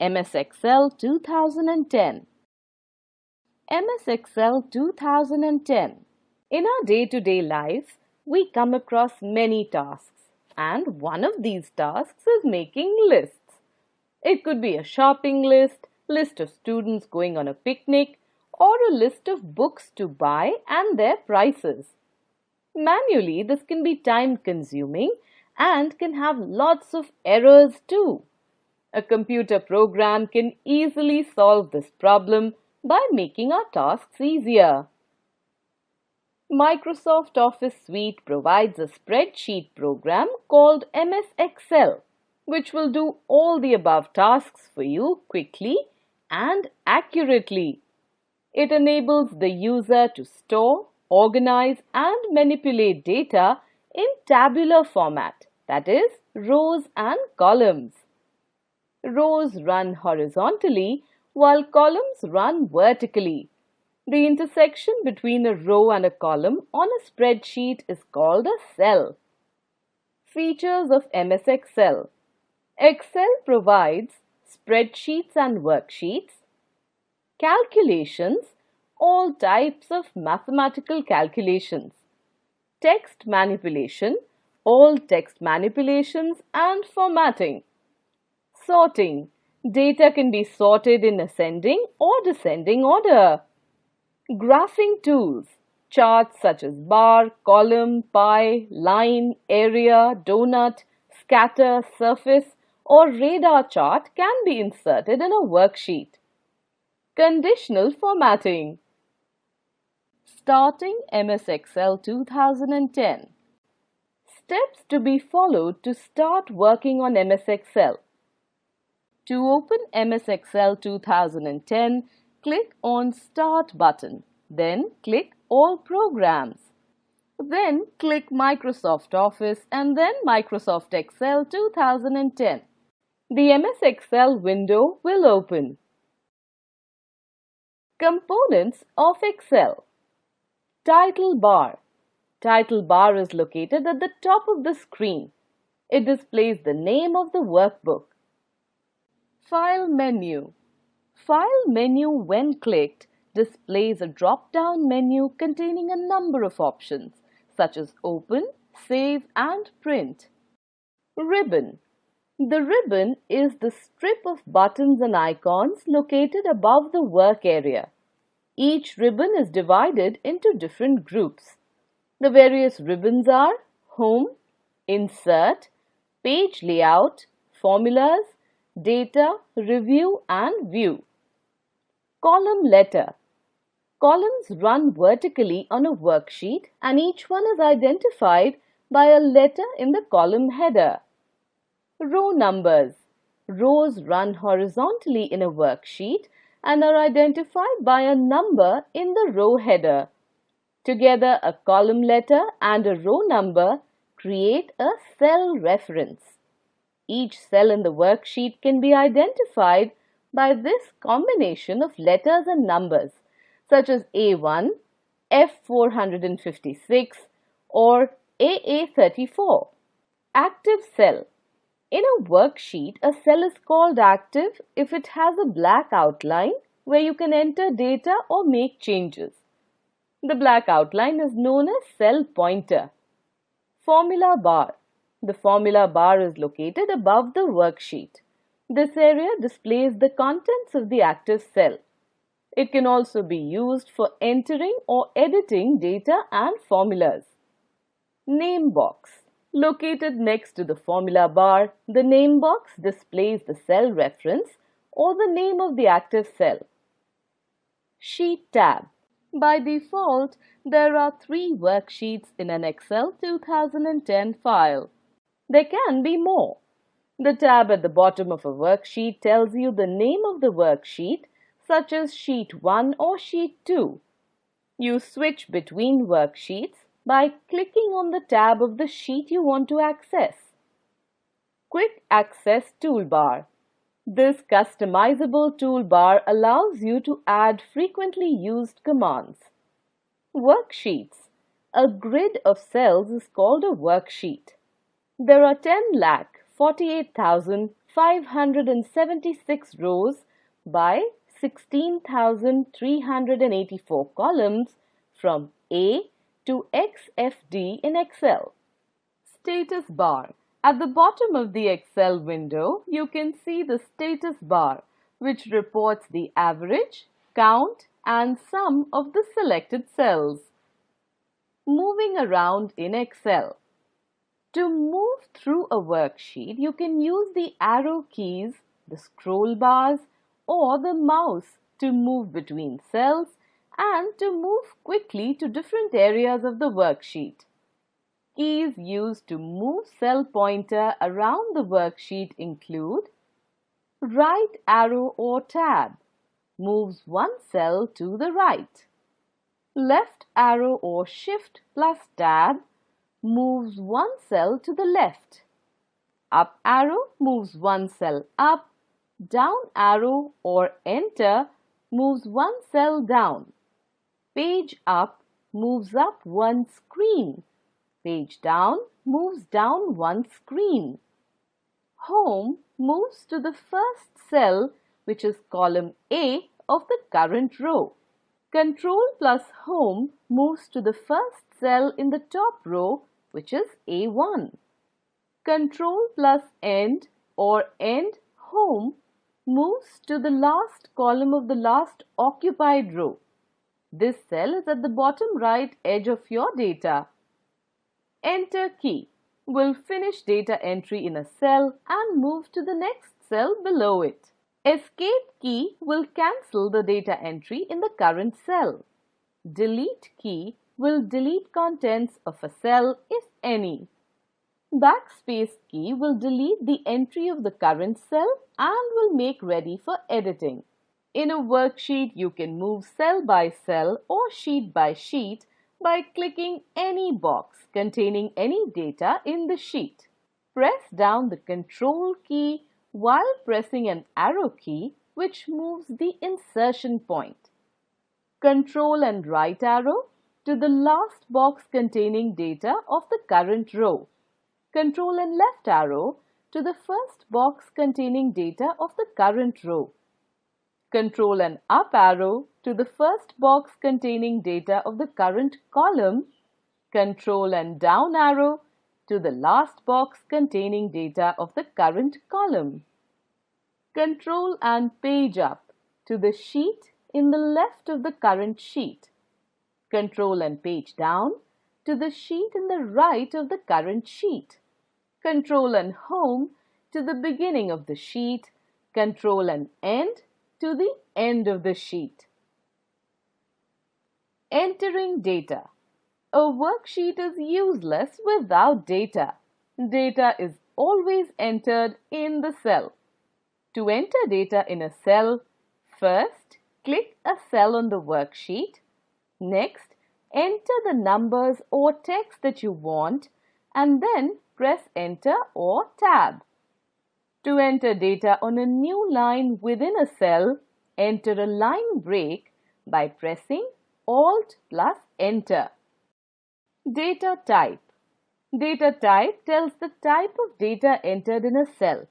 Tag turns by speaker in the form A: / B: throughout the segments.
A: MS Excel 2010. MS Excel 2010. In our day-to-day -day life, we come across many tasks and one of these tasks is making lists. It could be a shopping list, list of students going on a picnic, or a list of books to buy and their prices. Manually, this can be time consuming and can have lots of errors too. A computer program can easily solve this problem by making our tasks easier. Microsoft Office Suite provides a spreadsheet program called MS Excel, which will do all the above tasks for you quickly and accurately. It enables the user to store, organize and manipulate data in tabular format, that is, rows and columns. Rows run horizontally while columns run vertically. The intersection between a row and a column on a spreadsheet is called a cell. Features of MS Excel Excel provides spreadsheets and worksheets, calculations, all types of mathematical calculations, text manipulation, all text manipulations and formatting, sorting, data can be sorted in ascending or descending order. Graphing tools, charts such as bar, column, pie, line, area, donut, scatter, surface or radar chart can be inserted in a worksheet. Conditional formatting. Starting MS Excel 2010. Steps to be followed to start working on MS Excel. To open MS Excel 2010, click on Start button. Then click All Programs. Then click Microsoft Office and then Microsoft Excel 2010. The MS Excel window will open. Components of Excel Title bar Title bar is located at the top of the screen. It displays the name of the workbook. File menu File menu when clicked displays a drop-down menu containing a number of options such as Open, Save and Print. Ribbon The ribbon is the strip of buttons and icons located above the work area. Each ribbon is divided into different groups. The various ribbons are Home, Insert, Page Layout, Formulas, Data, Review and View. Column letter. Columns run vertically on a worksheet and each one is identified by a letter in the column header. Row numbers. Rows run horizontally in a worksheet and are identified by a number in the row header. Together, a column letter and a row number create a cell reference. Each cell in the worksheet can be identified by this combination of letters and numbers such as A1, F456 or AA34. Active cell. In a worksheet, a cell is called active if it has a black outline where you can enter data or make changes. The black outline is known as cell pointer. Formula bar. The formula bar is located above the worksheet. This area displays the contents of the active cell. It can also be used for entering or editing data and formulas. Name box. Located next to the formula bar, the name box displays the cell reference or the name of the active cell. Sheet tab. By default, there are three worksheets in an Excel 2010 file. There can be more. The tab at the bottom of a worksheet tells you the name of the worksheet, such as Sheet 1 or Sheet 2. You switch between worksheets by clicking on the tab of the sheet you want to access. Quick Access Toolbar This customizable toolbar allows you to add frequently used commands. Worksheets A grid of cells is called a worksheet. There are 10 lakh 48,500 576 rows by 16,384 columns from A to XFD in Excel. Status bar. At the bottom of the Excel window, you can see the status bar, which reports the average, count, and sum of the selected cells. Moving around in Excel. To move through a worksheet, you can use the arrow keys, the scroll bars, or the mouse to move between cells and to move quickly to different areas of the worksheet. Keys used to move cell pointer around the worksheet include Right arrow or tab moves one cell to the right. Left arrow or shift plus tab moves one cell to the left. Up arrow moves one cell up. Down arrow or enter moves one cell down. Page up moves up one screen. Page down moves down one screen. Home moves to the first cell which is column A of the current row. Control plus Home moves to the first cell in the top row which is A1. Control plus End or End Home moves to the last column of the last occupied row. This cell is at the bottom right edge of your data. Enter key will finish data entry in a cell and move to the next cell below it. Escape key will cancel the data entry in the current cell. Delete key will delete contents of a cell if any. Backspace key will delete the entry of the current cell and will make ready for editing. In a worksheet, you can move cell by cell or sheet by sheet by clicking any box containing any data in the sheet. Press down the Control key while pressing an arrow key which moves the insertion point. Control and right arrow to the last box containing data of the current row. Control and left arrow to the first box containing data of the current row. Control and up arrow to the first box containing data of the current column. Control and down arrow to the last box containing data of the current column. Control and page up to the sheet in the left of the current sheet. Control and page down to the sheet in the right of the current sheet. Control and home to the beginning of the sheet. Control and end to the end of the sheet. Entering data. A worksheet is useless without data. Data is always entered in the cell. To enter data in a cell, first click a cell on the worksheet. Next, enter the numbers or text that you want and then press enter or tab. To enter data on a new line within a cell, enter a line break by pressing Alt plus Enter. Data type. Data type tells the type of data entered in a cell.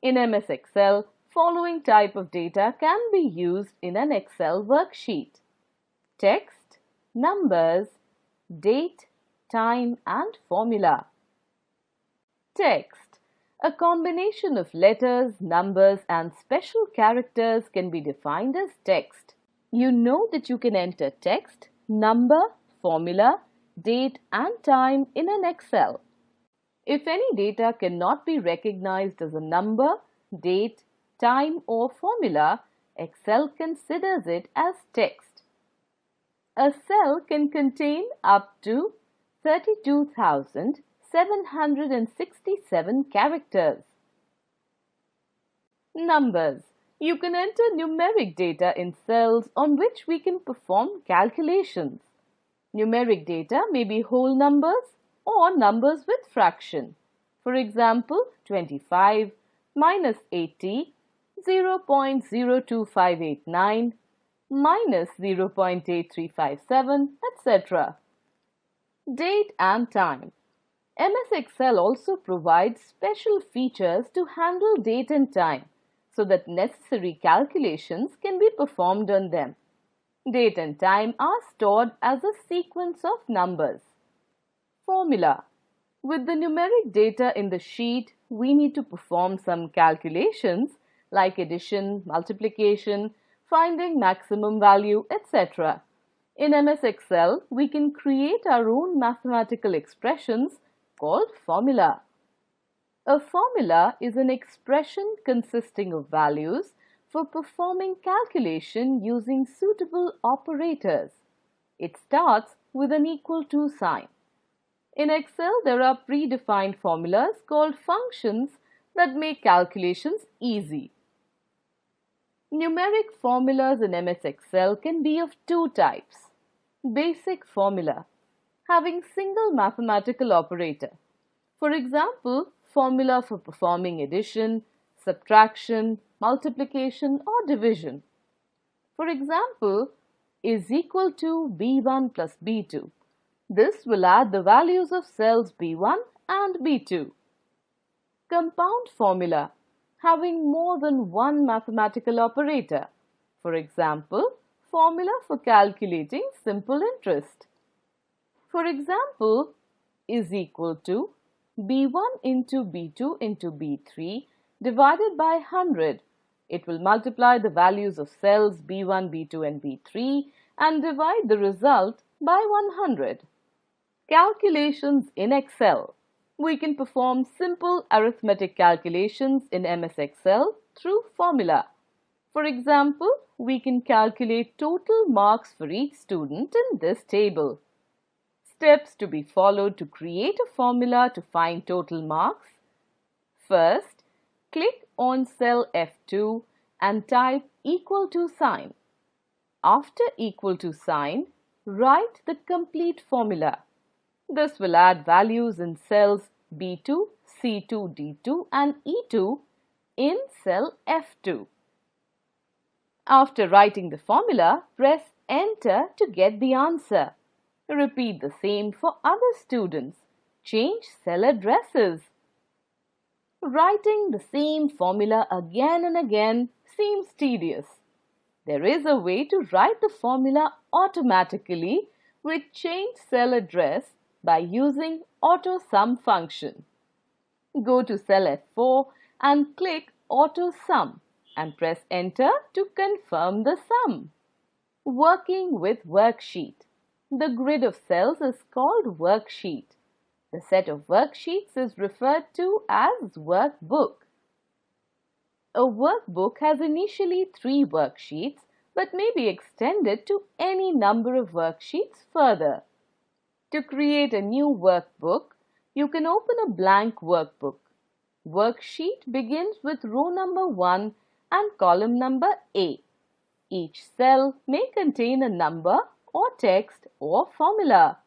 A: In MS Excel, following type of data can be used in an Excel worksheet. Text, numbers, date, time and formula. Text a combination of letters, numbers and special characters can be defined as text. You know that you can enter text, number, formula, date and time in an Excel. If any data cannot be recognized as a number, date, time or formula, Excel considers it as text. A cell can contain up to 32,767 characters. Numbers. You can enter numeric data in cells on which we can perform calculations. Numeric data may be whole numbers or numbers with fraction. For example, 25 minus 80, 0.02589, minus 0.8357, etc. Date and time. MS Excel also provides special features to handle date and time so that necessary calculations can be performed on them. Date and time are stored as a sequence of numbers. Formula With the numeric data in the sheet, we need to perform some calculations like addition, multiplication, finding maximum value, etc. In MS Excel, we can create our own mathematical expressions called formula. A formula is an expression consisting of values for performing calculation using suitable operators. It starts with an equal to sign. In Excel, there are predefined formulas called functions that make calculations easy. Numeric formulas in MS Excel can be of two types. Basic formula, having single mathematical operator. For example, formula for performing addition, subtraction, multiplication or division. For example, is equal to B1 plus B2. This will add the values of cells B1 and B2. Compound formula having more than one mathematical operator. For example, formula for calculating simple interest. For example, is equal to B1 into B2 into B3 divided by 100. It will multiply the values of cells B1, B2 and B3 and divide the result by 100. Calculations in Excel. We can perform simple arithmetic calculations in MS Excel through formula. For example, we can calculate total marks for each student in this table. Steps to be followed to create a formula to find total marks. First, click on cell F2 and type equal to sign. After equal to sign, write the complete formula. This will add values in cells B2, C2, D2 and E2 in cell F2. After writing the formula, press enter to get the answer. Repeat the same for other students. Change cell addresses. Writing the same formula again and again seems tedious. There is a way to write the formula automatically with change cell address by using Auto Sum function. Go to cell F4 and click Auto Sum and press enter to confirm the sum. Working with worksheet. The grid of cells is called worksheet. The set of worksheets is referred to as workbook. A workbook has initially three worksheets but may be extended to any number of worksheets further. To create a new workbook, you can open a blank workbook. Worksheet begins with row number 1 and column number A. Each cell may contain a number or text or formula.